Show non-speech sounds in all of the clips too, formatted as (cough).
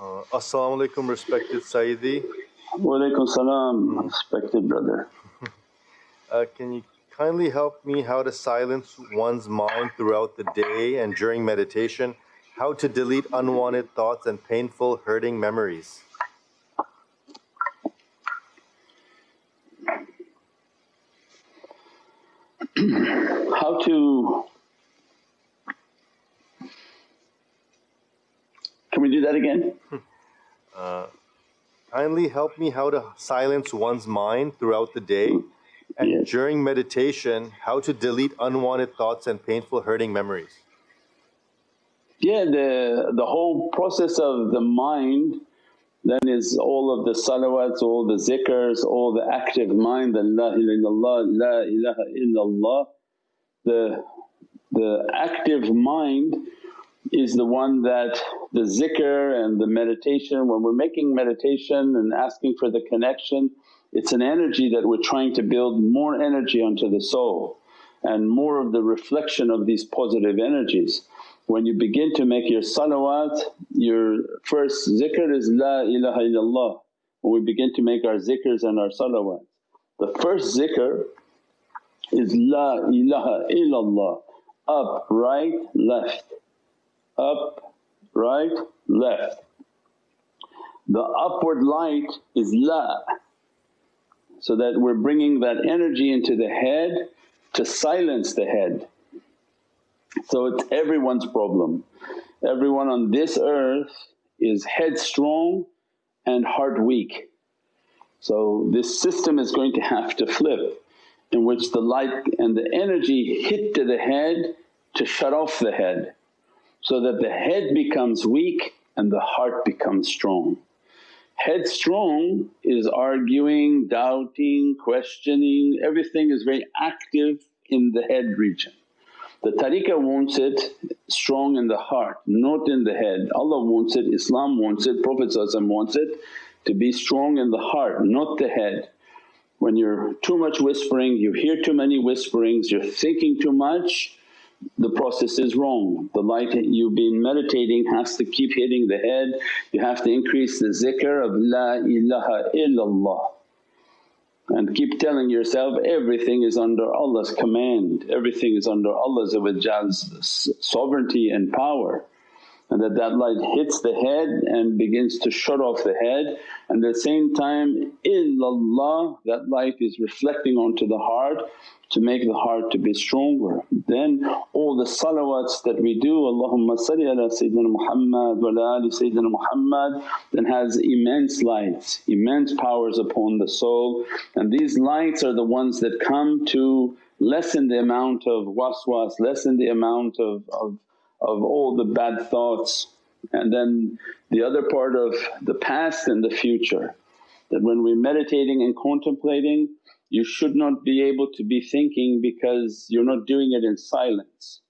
Uh, Assalamu alaikum, respected Sayyidi. Walaikum salam, respected brother. (laughs) Uh, can you kindly help me how to silence one's mind throughout the day and during meditation? How to delete unwanted thoughts and painful, hurting memories? (clears throat) How to. Can we do that again? (laughs) Uh, kindly help me how to silence one's mind throughout the day and Yes. during meditation, how to delete unwanted thoughts and painful, hurting memories. Yeah, the, the whole process of the mind then is all of the salawats, all the zikrs, all the active mind, the la ilaha illallah, la ilaha illallah. The, the active mind is the one that the zikr and the meditation, when we're making meditation and asking for the connection, it's an energy that we're trying to build more energy onto the soul and more of the reflection of these positive energies. When you begin to make your salawat, your first zikr is La ilaha illallah. When we begin to make our zikrs and our salawat, the first zikr is La ilaha illallah, up, right, left, up, right, left. The upward light is La, so that we're bringing that energy into the head to silence the head. So it's everyone's problem. Everyone on this earth is headstrong and heart weak. So this system is going to have to flip in which the light and the energy hit to the head to shut off the head so that the head becomes weak and the heart becomes strong. Headstrong is arguing, doubting, questioning, everything is very active in the head region. The tariqah wants it strong in the heart, not in the head. Allah wants it, Islam wants it, Prophet wants it to be strong in the heart, not the head. When you're too much whispering, you hear too many whisperings, you're thinking too much, the process is wrong. The light you've been meditating has to keep hitting the head, you have to increase the zikr of La ilaha illallah. And keep telling yourself everything is under Allah's command, everything is under Allah's sovereignty and power and that that light hits the head and begins to shut off the head and at the same time illallah that light is reflecting onto the heart to make the heart to be stronger. Then all the salawats that we do, Allahumma salli ala Sayyidina Muhammad wa ala ali Sayyidina Muhammad then has immense lights, immense powers upon the soul and these lights are the ones that come to lessen the amount of waswas, lessen the amount of, of of all the bad thoughts and then the other part of the past and the future. That when we're meditating and contemplating you should not be able to be thinking because you're not doing it in silence.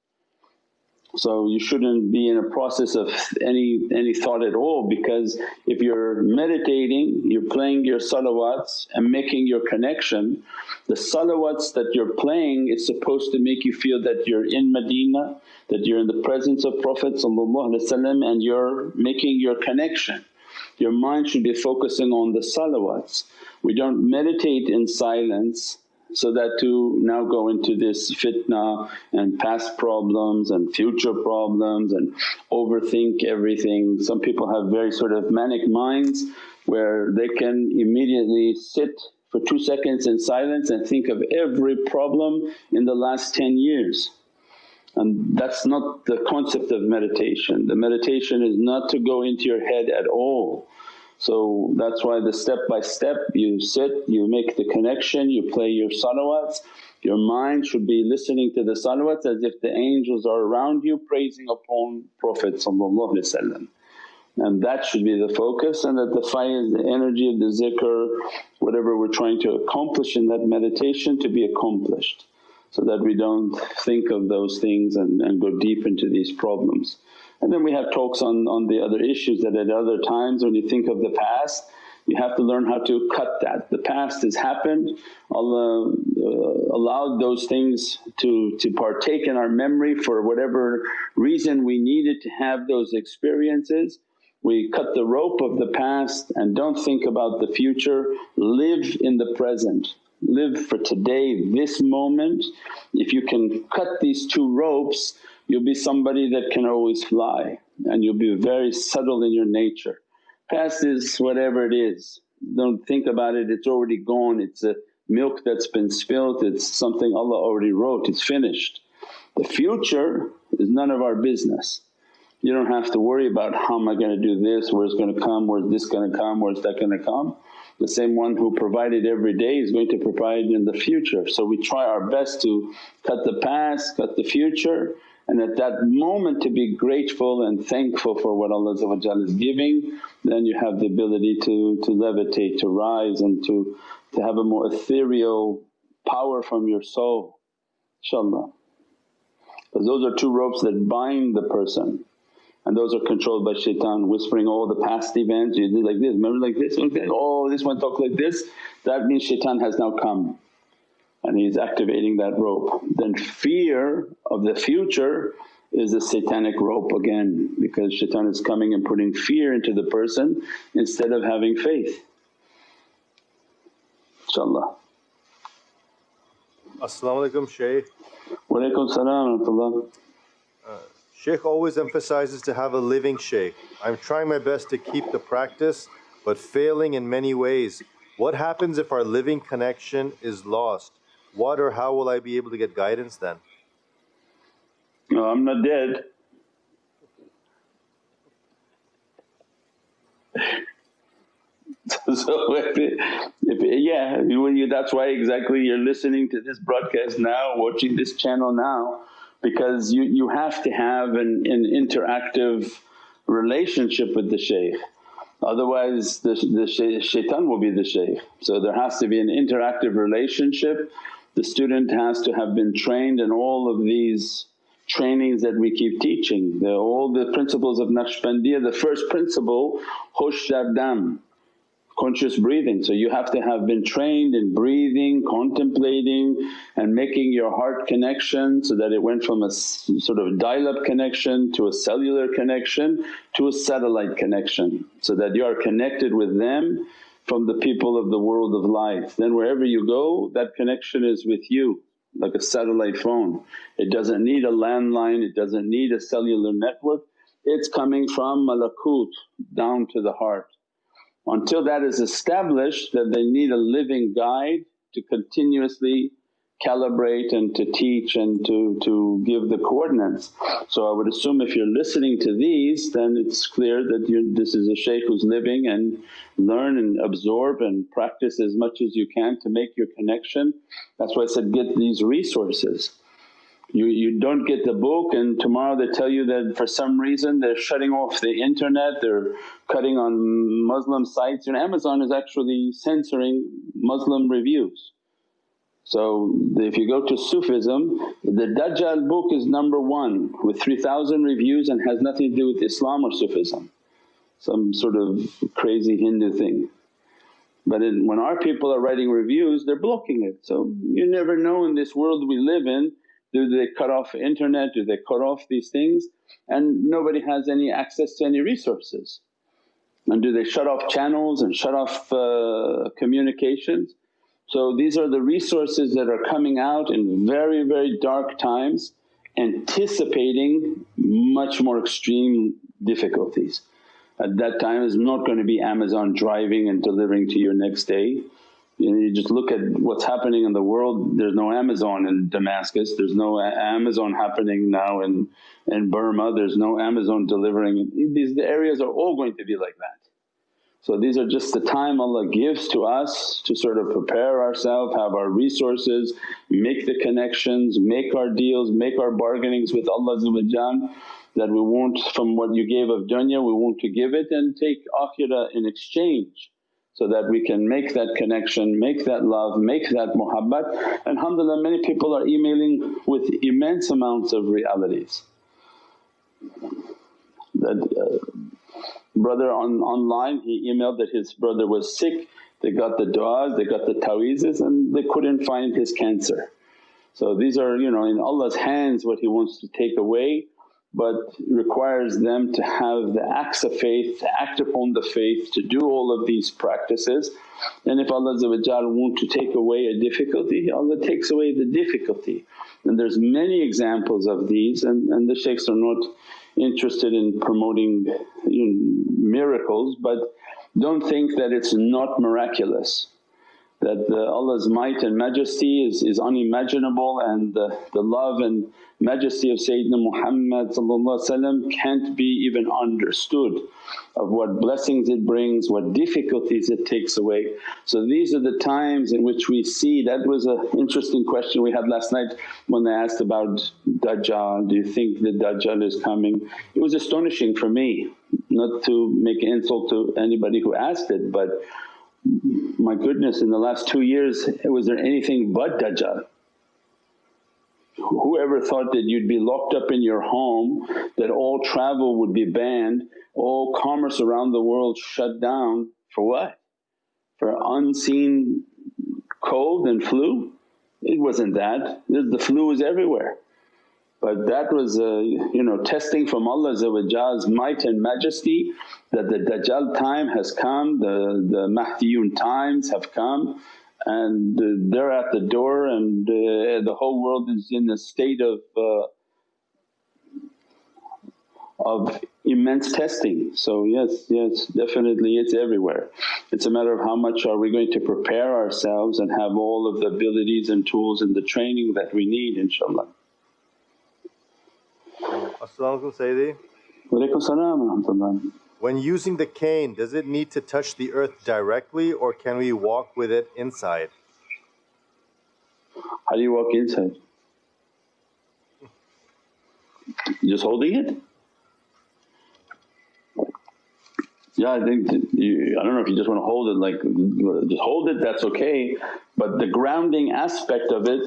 So you shouldn't be in a process of any, any thought at all because if you're meditating, you're playing your salawats and making your connection, the salawats that you're playing is supposed to make you feel that you're in Medina, that you're in the presence of Prophet and you're making your connection. Your mind should be focusing on the salawats. We don't meditate in silence so that to now go into this fitna and past problems and future problems and overthink everything. Some people have very sort of manic minds where they can immediately sit for two seconds in silence and think of every problem in the last 10 years. And that's not the concept of meditation. The meditation is not to go into your head at all. So that's why the step by step you sit, you make the connection, you play your salawats. Your mind should be listening to the salawats as if the angels are around you praising upon Prophet and that should be the focus and that the faiz, the energy of the zikr, whatever we're trying to accomplish in that meditation to be accomplished so that we don't think of those things and, and go deep into these problems. And then we have talks on, on the other issues that at other times when you think of the past you have to learn how to cut that. The past has happened, Allah uh, allowed those things to, to partake in our memory for whatever reason we needed to have those experiences we cut the rope of the past and don't think about the future, live in the present. Live for today, this moment. If you can cut these two ropes, you'll be somebody that can always fly and you'll be very subtle in your nature. Past is whatever it is, don't think about it, it's already gone, it's a milk that's been spilt, it's something Allah already wrote, it's finished. The future is none of our business. You don't have to worry about how am I going to do this, where's going to come, where's this going to come, where's that going to come. The same one who provided every day is going to provide in the future. So we try our best to cut the past, cut the future and at that moment to be grateful and thankful for what Allah is giving, then you have the ability to, to levitate, to rise and to, to have a more ethereal power from your soul inshaAllah. Because those are two ropes that bind the person. And those are controlled by shaitan whispering all the past events, you did like this, remember like this, like that, oh this one talked like this, that means shaitan has now come and he's activating that rope. Then fear of the future is a satanic rope again because shaitan is coming and putting fear into the person instead of having faith. InshaAllah. As-salamu alaykum Shaykh. Wa alaykum salam uh, Shaykh always emphasizes to have a living shaykh. I'm trying my best to keep the practice but failing in many ways. What happens if our living connection is lost? What or how will I be able to get guidance then? No, I'm not dead. (laughs) so if, if yeah, you, that's why exactly you're listening to this broadcast now, watching this channel now because you, you have to have an, an interactive relationship with the shaykh otherwise the, the shaitan will be the shaykh. So there has to be an interactive relationship, the student has to have been trained in all of these trainings that we keep teaching. The, all the principles of Naqshbandiyya, the first principle hush dam conscious breathing. So you have to have been trained in breathing, contemplating and making your heart connection so that it went from a sort of dial-up connection to a cellular connection to a satellite connection so that you are connected with them from the people of the world of life. Then wherever you go that connection is with you like a satellite phone. It doesn't need a landline, it doesn't need a cellular network, it's coming from malakut down to the heart. Until that is established that they need a living guide to continuously calibrate and to teach and to, to give the coordinates. So I would assume if you're listening to these then it's clear that this is a shaykh who's living and learn and absorb and practice as much as you can to make your connection. That's why I said get these resources. You, you don't get the book and tomorrow they tell you that for some reason they're shutting off the internet, they're cutting on Muslim sites and Amazon is actually censoring Muslim reviews. So if you go to Sufism, the Dajjal book is number one with 3000 reviews and has nothing to do with Islam or Sufism, some sort of crazy Hindu thing. But in, when our people are writing reviews they're blocking it. So you never know in this world we live in do they cut off internet, do they cut off these things and nobody has any access to any resources. And do they shut off channels and shut off uh, communications? So these are the resources that are coming out in very, very dark times anticipating much more extreme difficulties. At that time it's not going to be Amazon driving and delivering to your next day you, know, you just look at what's happening in the world, there's no Amazon in Damascus, there's no Amazon happening now in, in Burma, there's no Amazon delivering. These areas are all going to be like that. So these are just the time Allah gives to us to sort of prepare ourselves, have our resources, make the connections, make our deals, make our bargainings with Allah that we won't from what you gave of dunya we want to give it and take akhirah in exchange so that we can make that connection, make that love, make that muhabbat. And alhamdulillah many people are emailing with immense amounts of realities. That uh, brother on online he emailed that his brother was sick, they got the du'as, they got the ta'weezes and they couldn't find his cancer. So these are you know in Allah's hands what He wants to take away but requires them to have the acts of faith, to act upon the faith, to do all of these practices. And if Allah want to take away a difficulty, Allah takes away the difficulty. And there's many examples of these and, and the shaykhs are not interested in promoting miracles but don't think that it's not miraculous that the Allah's might and majesty is, is unimaginable and the, the love and majesty of Sayyidina Muhammad can't be even understood of what blessings it brings, what difficulties it takes away. So these are the times in which we see that was an interesting question we had last night when they asked about Dajjal, do you think the Dajjal is coming? It was astonishing for me, not to make insult to anybody who asked it but my goodness in the last two years was there anything but Dajjal? Whoever thought that you'd be locked up in your home, that all travel would be banned, all commerce around the world shut down for what? For unseen cold and flu? It wasn't that, the flu was everywhere. But that was a you know testing from Allah's might and majesty that the Dajjal time has come, the, the Mahdiyun times have come and they're at the door and uh, the whole world is in a state of uh, of immense testing. So yes, yes definitely it's everywhere. It's a matter of how much are we going to prepare ourselves and have all of the abilities and tools and the training that we need inshaAllah. As-salamu Sayyidi. When using the cane, does it need to touch the earth directly or can we walk with it inside? How do you walk inside? Just holding it? Yeah, I think you, I don't know if you just want to hold it like just hold it that's okay but the grounding aspect of it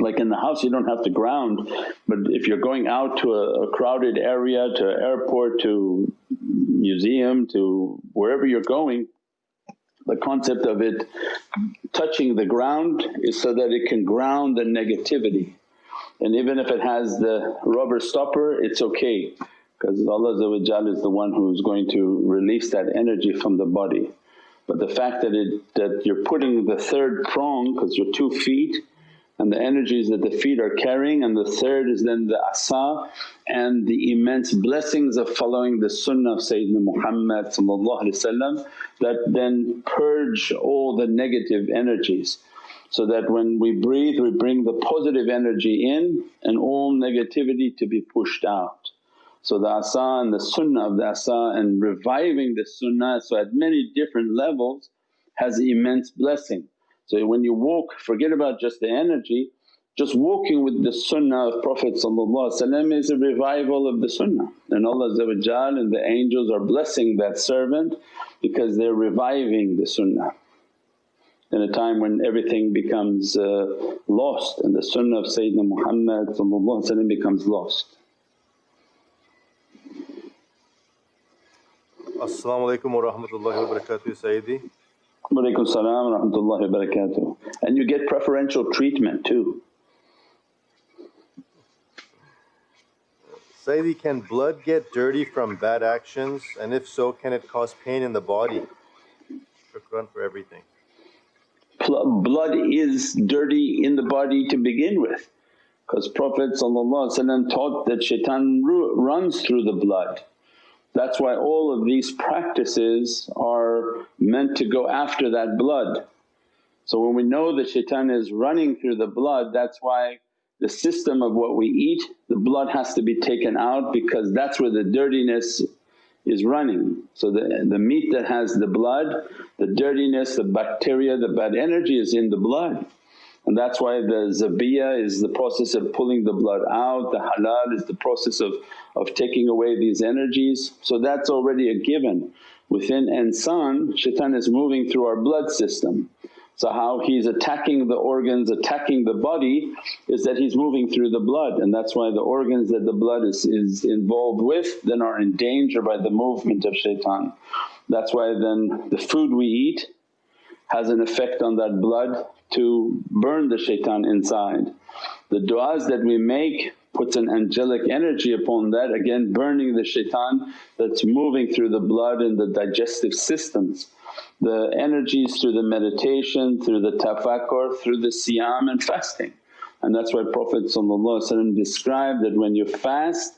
like in the house you don't have to ground but if you're going out to a, a crowded area, to airport, to museum, to wherever you're going the concept of it touching the ground is so that it can ground the negativity and even if it has the rubber stopper it's okay because Allah is the one who's going to release that energy from the body. But the fact that it that you're putting the third prong because you're two feet and the energies that the feet are carrying and the third is then the asa and the immense blessings of following the sunnah of Sayyidina Muhammad that then purge all the negative energies. So that when we breathe we bring the positive energy in and all negativity to be pushed out. So the asa and the sunnah of the asa and reviving the sunnah so at many different levels has immense blessing. So when you walk forget about just the energy, just walking with the sunnah of Prophet is a revival of the sunnah and Allah and the angels are blessing that servant because they're reviving the sunnah in a time when everything becomes uh, lost and the sunnah of Sayyidina Muhammad becomes lost. As-salamu alaykum wa rahmatullahi wa barakatuh Sayyidi. Walaykum salam wa rahmatullahi wa barakatuh. And you get preferential treatment too. Sayyidi, can blood get dirty from bad actions and if so can it cause pain in the body? Shukran for everything. Blood is dirty in the body to begin with because Prophet taught that shaitan runs through the blood that's why all of these practices are meant to go after that blood. So when we know that shaitan is running through the blood that's why the system of what we eat the blood has to be taken out because that's where the dirtiness is running. So the, the meat that has the blood, the dirtiness, the bacteria, the bad energy is in the blood. And that's why the zabiyah is the process of pulling the blood out, the halal is the process of, of taking away these energies. So that's already a given. Within insan shaitan is moving through our blood system. So how he's attacking the organs, attacking the body is that he's moving through the blood and that's why the organs that the blood is, is involved with then are in danger by the movement of shaitan. That's why then the food we eat has an effect on that blood to burn the shaitan inside. The du'as that we make puts an angelic energy upon that again burning the shaitan that's moving through the blood and the digestive systems. The energies through the meditation, through the tafakkur, through the siyam and fasting. And that's why Prophet described that when you fast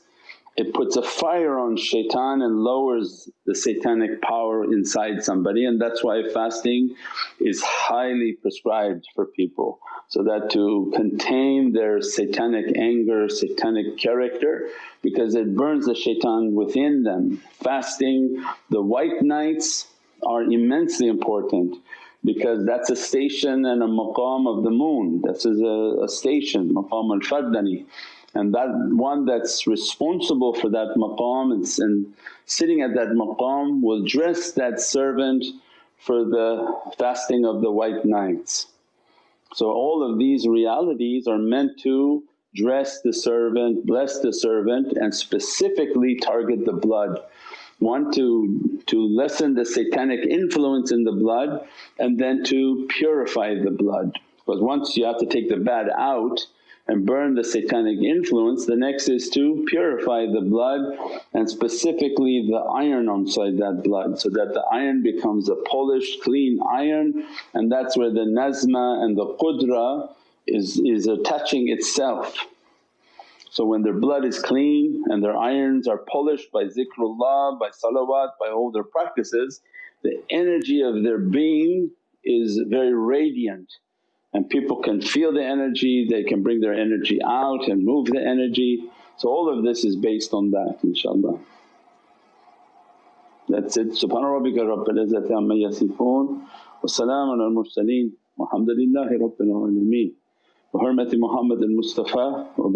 it puts a fire on shaitan and lowers the satanic power inside somebody. And that's why fasting is highly prescribed for people. So that to contain their satanic anger, satanic character because it burns the shaitan within them. Fasting, the white nights are immensely important because that's a station and a maqam of the moon, this is a, a station, maqam al-fardani and that one that's responsible for that maqam and, and sitting at that maqam will dress that servant for the fasting of the white nights. So all of these realities are meant to dress the servant, bless the servant and specifically target the blood. One to, to lessen the satanic influence in the blood and then to purify the blood because once you have to take the bad out and burn the satanic influence. The next is to purify the blood and specifically the iron inside that blood so that the iron becomes a polished clean iron and that's where the nazma and the qudra is, is attaching itself. So when their blood is clean and their irons are polished by zikrullah, by salawat, by all their practices, the energy of their being is very radiant and people can feel the energy, they can bring their energy out and move the energy. So all of this is based on that inshaAllah. That's it. Subhana rabbika rabbil izzati amma yasifoon wa salaamun al mursaleen walhamdulillahi rabbil alameen. Bi hurmati Muhammad al Mustafa wa